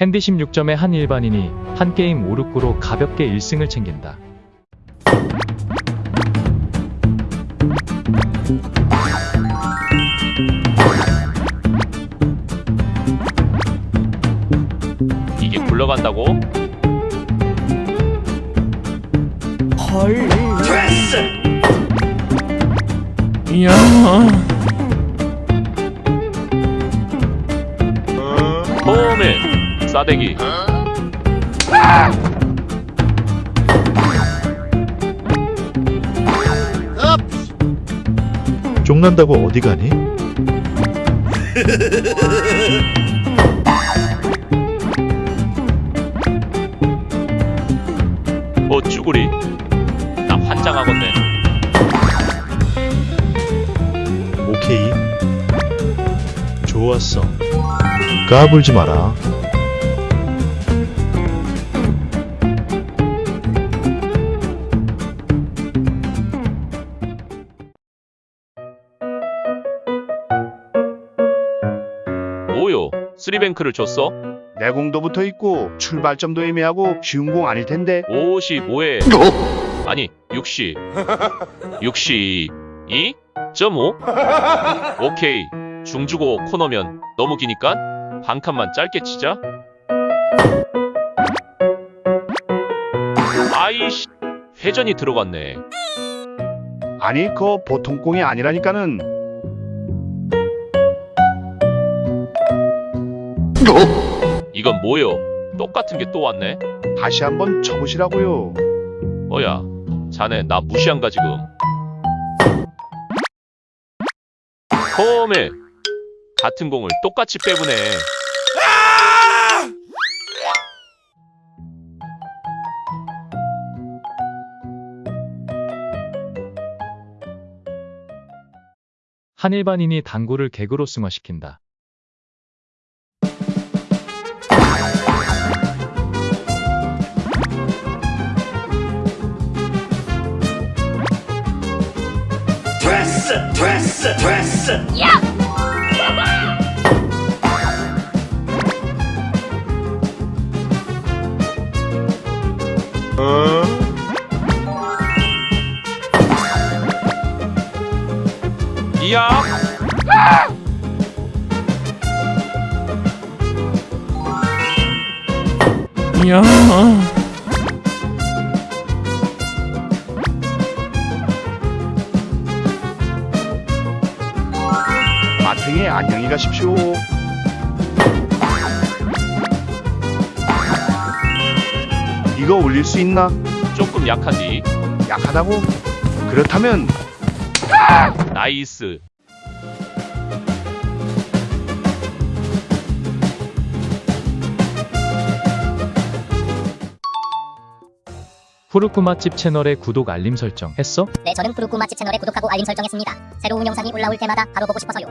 핸디 16점의 한 일반인이 한 게임 5, 6구로 가볍게 1승을 챙긴다. 이게 굴러간다고? 이야 싸대기 쪽난다고 어디 가니? 어 쭈구리 나 환장하겠네 오케이. 좋았어. 까불지 마라. 쓰리뱅크를 줬어? 내공도부터 있고 출발점도 애매하고 쉬운 공 아닐 텐데. 55에. 아니 60 62 2.5 오케이. 중주고 코너면 너무 기니까 한 칸만 짧게 치자. 아이씨 회전이 들어갔네. 아니 그거 보통 공이 아니라니까는 이건 뭐요? 똑같은 게 또 왔네? 다시 한번 쳐보시라고요. 뭐야 자네 나 무시한가 지금? 홈에 같은 공을 똑같이 빼보네. 한 일반인이 당구를 개그로 승화시킨다. 이야 이야 마탱에 안녕 가십시오. 이거 올릴 수 있나? 조금 약하지 약하다고? 그렇다면 나이스 푸르쿠 맛집 채널에 구독 알림 설정 했어? 네, 저는 푸르쿠 맛집 채널에 구독하고 알림 설정했습니다. 새로운 영상이 올라올 때마다 바로 보고 싶어서요.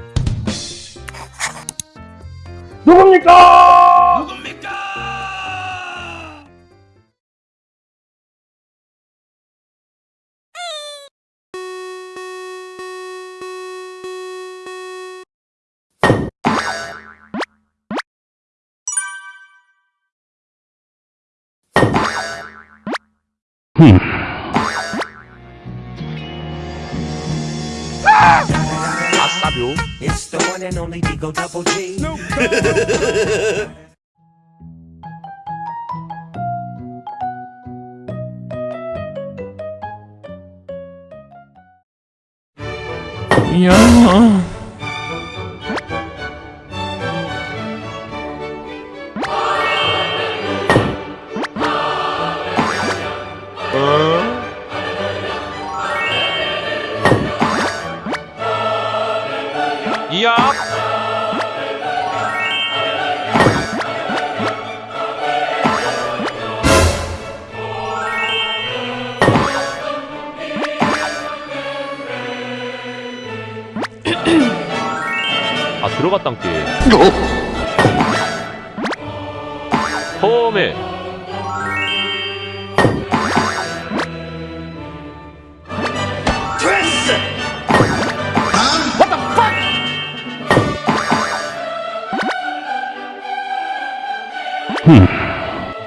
아싸뷰. It's one and only Digo Double G. 이야 이야. 아 들어갔단 게 홈에 음.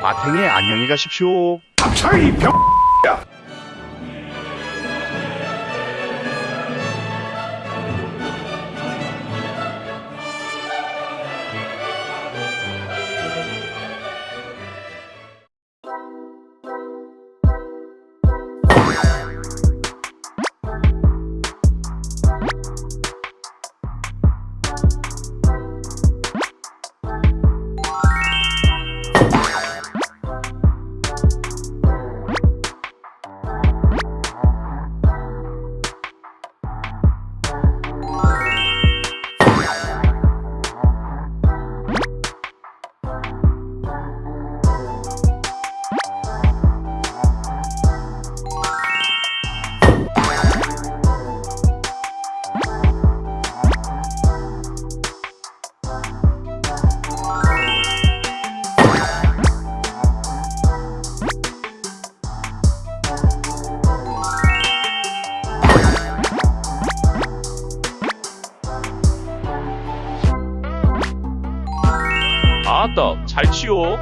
아탱이 안녕히 가십시오. 박차이 병. 아따 잘 치워